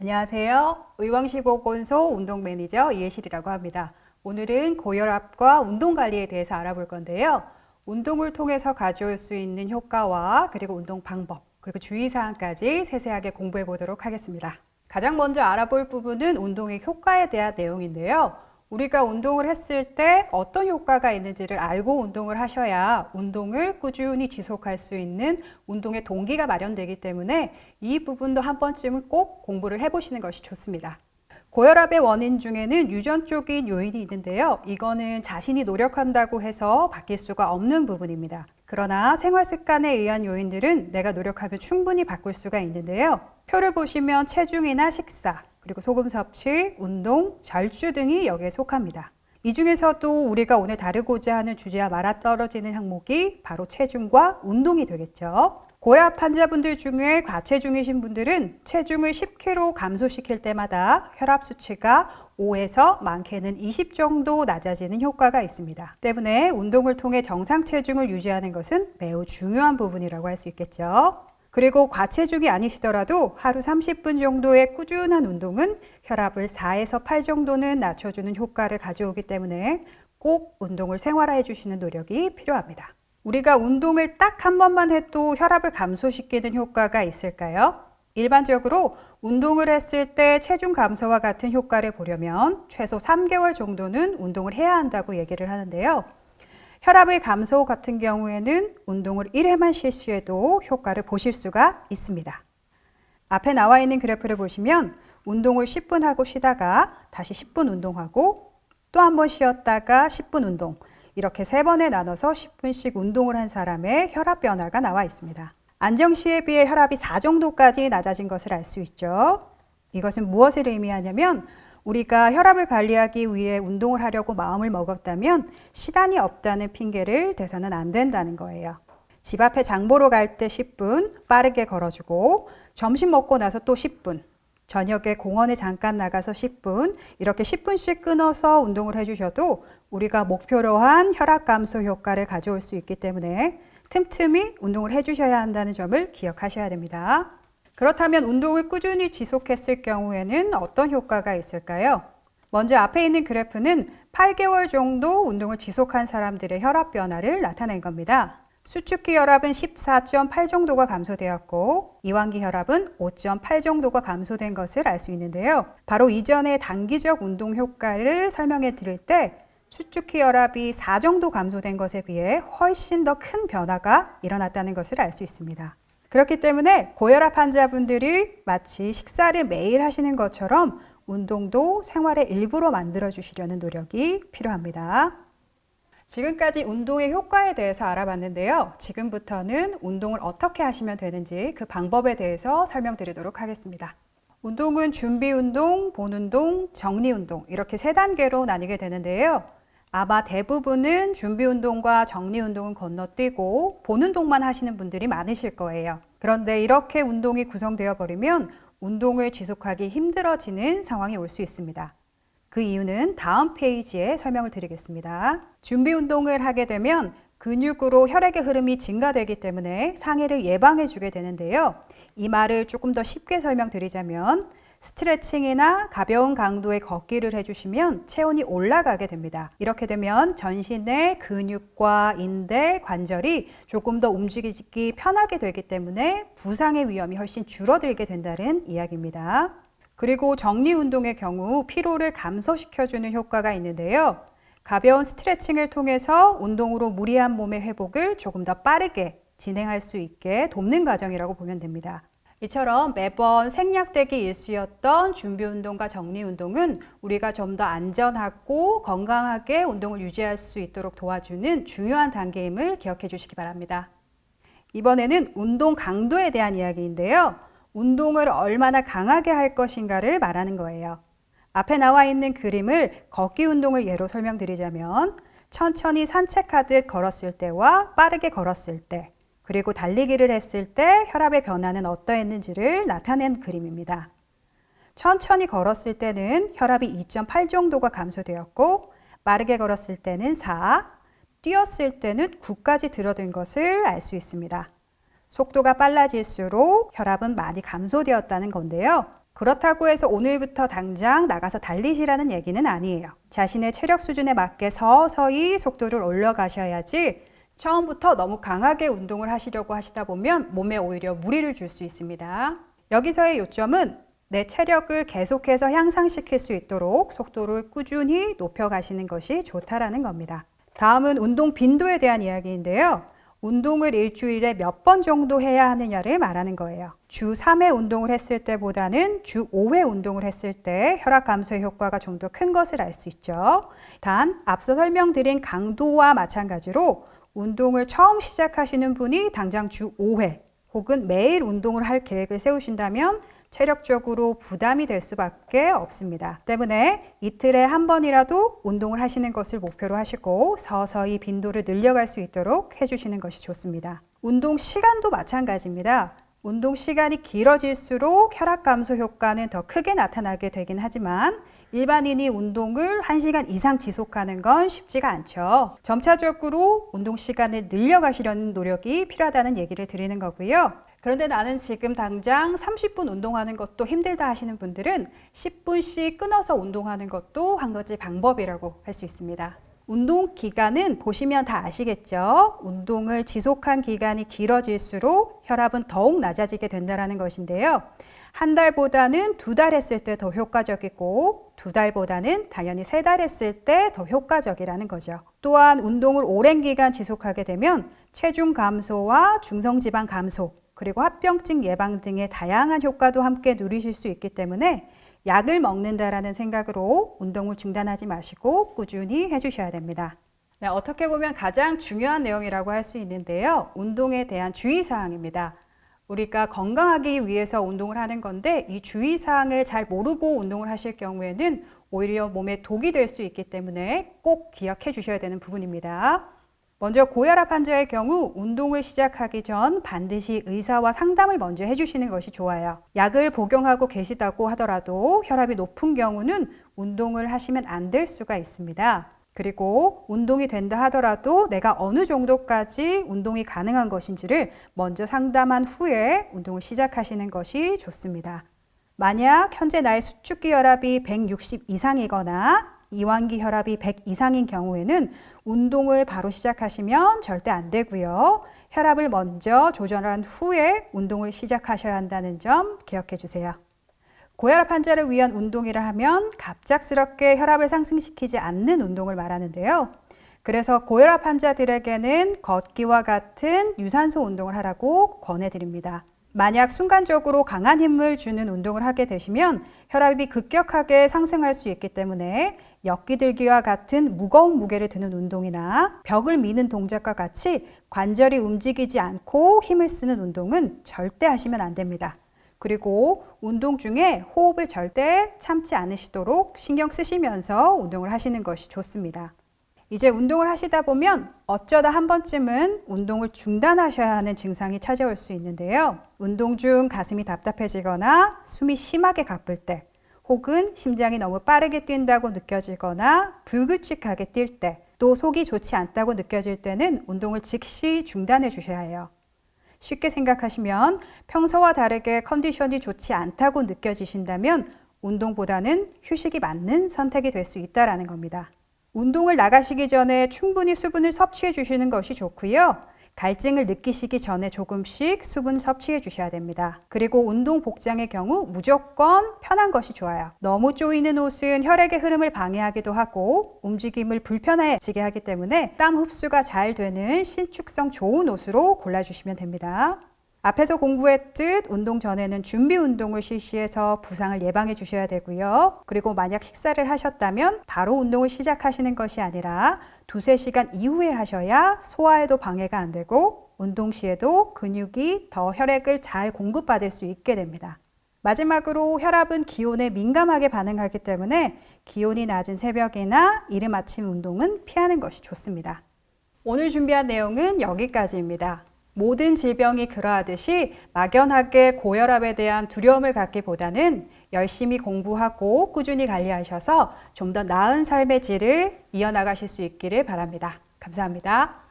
안녕하세요. 의왕시보건소 운동 매니저 이혜실이라고 합니다. 오늘은 고혈압과 운동 관리에 대해서 알아볼 건데요. 운동을 통해서 가져올 수 있는 효과와 그리고 운동 방법, 그리고 주의사항까지 세세하게 공부해 보도록 하겠습니다. 가장 먼저 알아볼 부분은 운동의 효과에 대한 내용인데요. 우리가 운동을 했을 때 어떤 효과가 있는지를 알고 운동을 하셔야 운동을 꾸준히 지속할 수 있는 운동의 동기가 마련되기 때문에 이 부분도 한 번쯤은 꼭 공부를 해보시는 것이 좋습니다. 고혈압의 원인 중에는 유전적인 요인이 있는데요. 이거는 자신이 노력한다고 해서 바뀔 수가 없는 부분입니다. 그러나 생활 습관에 의한 요인들은 내가 노력하면 충분히 바꿀 수가 있는데요. 표를 보시면 체중이나 식사, 그리고 소금 섭취, 운동, 절주 등이 여기에 속합니다. 이 중에서도 우리가 오늘 다루고자 하는 주제와 맞아떨어지는 항목이 바로 체중과 운동이 되겠죠. 고혈압 환자분들 중에 과체중이신 분들은 체중을 10kg 감소시킬 때마다 혈압 수치가 5에서 많게는 20 정도 낮아지는 효과가 있습니다. 때문에 운동을 통해 정상 체중을 유지하는 것은 매우 중요한 부분이라고 할 수 있겠죠. 그리고 과체중이 아니시더라도 하루 30분 정도의 꾸준한 운동은 혈압을 4에서 8 정도는 낮춰주는 효과를 가져오기 때문에 꼭 운동을 생활화해 주시는 노력이 필요합니다. 우리가 운동을 딱 한 번만 해도 혈압을 감소시키는 효과가 있을까요? 일반적으로 운동을 했을 때 체중 감소와 같은 효과를 보려면 최소 3개월 정도는 운동을 해야 한다고 얘기를 하는데요. 혈압의 감소 같은 경우에는 운동을 1회만 실시해도 효과를 보실 수가 있습니다. 앞에 나와 있는 그래프를 보시면 운동을 10분 하고 쉬다가 다시 10분 운동하고 또 한 번 쉬었다가 10분 운동 이렇게 세 번에 나눠서 10분씩 운동을 한 사람의 혈압 변화가 나와 있습니다. 안정 시에 비해 혈압이 4 정도까지 낮아진 것을 알 수 있죠. 이것은 무엇을 의미하냐면 우리가 혈압을 관리하기 위해 운동을 하려고 마음을 먹었다면 시간이 없다는 핑계를 대서는 안 된다는 거예요. 집 앞에 장보러 갈 때 10분 빠르게 걸어주고 점심 먹고 나서 또 10분 저녁에 공원에 잠깐 나가서 10분 이렇게 10분씩 끊어서 운동을 해주셔도 우리가 목표로 한 혈압 감소 효과를 가져올 수 있기 때문에 틈틈이 운동을 해주셔야 한다는 점을 기억하셔야 됩니다. 그렇다면 운동을 꾸준히 지속했을 경우에는 어떤 효과가 있을까요? 먼저 앞에 있는 그래프는 8개월 정도 운동을 지속한 사람들의 혈압 변화를 나타낸 겁니다. 수축기 혈압은 14.8 정도가 감소되었고 이완기 혈압은 5.8 정도가 감소된 것을 알 수 있는데요. 바로 이전의 단기적 운동 효과를 설명해 드릴 때 수축기 혈압이 4 정도 감소된 것에 비해 훨씬 더 큰 변화가 일어났다는 것을 알 수 있습니다. 그렇기 때문에 고혈압 환자분들이 마치 식사를 매일 하시는 것처럼 운동도 생활의 일부로 만들어 주시려는 노력이 필요합니다. 지금까지 운동의 효과에 대해서 알아봤는데요. 지금부터는 운동을 어떻게 하시면 되는지 그 방법에 대해서 설명드리도록 하겠습니다. 운동은 준비 운동, 본 운동, 정리 운동 이렇게 세 단계로 나뉘게 되는데요. 아마 대부분은 준비 운동과 정리 운동은 건너뛰고 본 운동만 하시는 분들이 많으실 거예요. 그런데 이렇게 운동이 구성되어 버리면 운동을 지속하기 힘들어지는 상황이 올 수 있습니다. 그 이유는 다음 페이지에 설명을 드리겠습니다. 준비 운동을 하게 되면 근육으로 혈액의 흐름이 증가되기 때문에 상해를 예방해 주게 되는데요. 이 말을 조금 더 쉽게 설명드리자면 스트레칭이나 가벼운 강도의 걷기를 해주시면 체온이 올라가게 됩니다. 이렇게 되면 전신의 근육과 인대, 관절이 조금 더 움직이기 편하게 되기 때문에 부상의 위험이 훨씬 줄어들게 된다는 이야기입니다. 그리고 정리 운동의 경우 피로를 감소시켜주는 효과가 있는데요. 가벼운 스트레칭을 통해서 운동으로 무리한 몸의 회복을 조금 더 빠르게 진행할 수 있게 돕는 과정이라고 보면 됩니다. 이처럼 매번 생략되기 일쑤였던 준비운동과 정리운동은 우리가 좀 더 안전하고 건강하게 운동을 유지할 수 있도록 도와주는 중요한 단계임을 기억해 주시기 바랍니다. 이번에는 운동 강도에 대한 이야기인데요. 운동을 얼마나 강하게 할 것인가를 말하는 거예요. 앞에 나와 있는 그림을 걷기 운동을 예로 설명드리자면 천천히 산책하듯 걸었을 때와 빠르게 걸었을 때 그리고 달리기를 했을 때 혈압의 변화는 어떠했는지를 나타낸 그림입니다. 천천히 걸었을 때는 혈압이 2.8 정도가 감소되었고 빠르게 걸었을 때는 4, 뛰었을 때는 9까지 들어든 것을 알 수 있습니다. 속도가 빨라질수록 혈압은 많이 감소되었다는 건데요. 그렇다고 해서 오늘부터 당장 나가서 달리시라는 얘기는 아니에요. 자신의 체력 수준에 맞게 서서히 속도를 올려가셔야지 처음부터 너무 강하게 운동을 하시려고 하시다 보면 몸에 오히려 무리를 줄 수 있습니다. 여기서의 요점은 내 체력을 계속해서 향상시킬 수 있도록 속도를 꾸준히 높여가시는 것이 좋다라는 겁니다. 다음은 운동 빈도에 대한 이야기인데요. 운동을 일주일에 몇 번 정도 해야 하느냐를 말하는 거예요. 주 3회 운동을 했을 때보다는 주 5회 운동을 했을 때 혈압 감소의 효과가 좀 더 큰 것을 알 수 있죠. 단, 앞서 설명드린 강도와 마찬가지로 운동을 처음 시작하시는 분이 당장 주 5회 혹은 매일 운동을 할 계획을 세우신다면 체력적으로 부담이 될 수밖에 없습니다. 때문에 이틀에 한 번이라도 운동을 하시는 것을 목표로 하시고 서서히 빈도를 늘려갈 수 있도록 해주시는 것이 좋습니다. 운동 시간도 마찬가지입니다. 운동 시간이 길어질수록 혈압 감소 효과는 더 크게 나타나게 되긴 하지만 일반인이 운동을 1시간 이상 지속하는 건 쉽지가 않죠. 점차적으로 운동 시간을 늘려가시려는 노력이 필요하다는 얘기를 드리는 거고요. 그런데 나는 지금 당장 30분 운동하는 것도 힘들다 하시는 분들은 10분씩 끊어서 운동하는 것도 한 가지 방법이라고 할 수 있습니다. 운동 기간은 보시면 다 아시겠죠? 운동을 지속한 기간이 길어질수록 혈압은 더욱 낮아지게 된다는 것인데요. 한 달보다는 두 달 했을 때 더 효과적이고 두 달보다는 당연히 세 달 했을 때 더 효과적이라는 거죠. 또한 운동을 오랜 기간 지속하게 되면 체중 감소와 중성지방 감소 그리고 합병증 예방 등의 다양한 효과도 함께 누리실 수 있기 때문에 약을 먹는다라는 생각으로 운동을 중단하지 마시고 꾸준히 해주셔야 됩니다. 네, 어떻게 보면 가장 중요한 내용이라고 할 수 있는데요. 운동에 대한 주의사항입니다. 우리가 건강하기 위해서 운동을 하는 건데 이 주의사항을 잘 모르고 운동을 하실 경우에는 오히려 몸에 독이 될 수 있기 때문에 꼭 기억해 주셔야 되는 부분입니다. 먼저 고혈압 환자의 경우 운동을 시작하기 전 반드시 의사와 상담을 먼저 해주시는 것이 좋아요. 약을 복용하고 계시다고 하더라도 혈압이 높은 경우는 운동을 하시면 안 될 수가 있습니다. 그리고 운동이 된다 하더라도 내가 어느 정도까지 운동이 가능한 것인지를 먼저 상담한 후에 운동을 시작하시는 것이 좋습니다. 만약 현재 나의 수축기 혈압이 160 이상이거나 이완기 혈압이 100 이상인 경우에는 운동을 바로 시작하시면 절대 안 되고요. 혈압을 먼저 조절한 후에 운동을 시작하셔야 한다는 점 기억해 주세요. 고혈압 환자를 위한 운동이라 하면 갑작스럽게 혈압을 상승시키지 않는 운동을 말하는데요. 그래서 고혈압 환자들에게는 걷기와 같은 유산소 운동을 하라고 권해드립니다. 만약 순간적으로 강한 힘을 주는 운동을 하게 되시면 혈압이 급격하게 상승할 수 있기 때문에 엮기 들기와 같은 무거운 무게를 드는 운동이나 벽을 미는 동작과 같이 관절이 움직이지 않고 힘을 쓰는 운동은 절대 하시면 안 됩니다. 그리고 운동 중에 호흡을 절대 참지 않으시도록 신경 쓰시면서 운동을 하시는 것이 좋습니다. 이제 운동을 하시다 보면 어쩌다 한 번쯤은 운동을 중단하셔야 하는 증상이 찾아올 수 있는데요. 운동 중 가슴이 답답해지거나 숨이 심하게 가쁠 때 혹은 심장이 너무 빠르게 뛴다고 느껴지거나 불규칙하게 뛸 때, 또 속이 좋지 않다고 느껴질 때는 운동을 즉시 중단해 주셔야 해요. 쉽게 생각하시면 평소와 다르게 컨디션이 좋지 않다고 느껴지신다면 운동보다는 휴식이 맞는 선택이 될 수 있다는 겁니다. 운동을 나가시기 전에 충분히 수분을 섭취해 주시는 것이 좋고요. 갈증을 느끼시기 전에 조금씩 수분 섭취해 주셔야 됩니다. 그리고 운동 복장의 경우 무조건 편한 것이 좋아요. 너무 조이는 옷은 혈액의 흐름을 방해하기도 하고 움직임을 불편해지게 하기 때문에 땀 흡수가 잘 되는 신축성 좋은 옷으로 골라주시면 됩니다. 앞에서 공부했듯 운동 전에는 준비 운동을 실시해서 부상을 예방해 주셔야 되고요. 그리고 만약 식사를 하셨다면 바로 운동을 시작하시는 것이 아니라 두세 시간 이후에 하셔야 소화에도 방해가 안 되고 운동 시에도 근육이 더 혈액을 잘 공급받을 수 있게 됩니다. 마지막으로 혈압은 기온에 민감하게 반응하기 때문에 기온이 낮은 새벽이나 이른 아침 운동은 피하는 것이 좋습니다. 오늘 준비한 내용은 여기까지입니다. 모든 질병이 그러하듯이 막연하게 고혈압에 대한 두려움을 갖기보다는 열심히 공부하고 꾸준히 관리하셔서 좀 더 나은 삶의 질을 이어나가실 수 있기를 바랍니다. 감사합니다.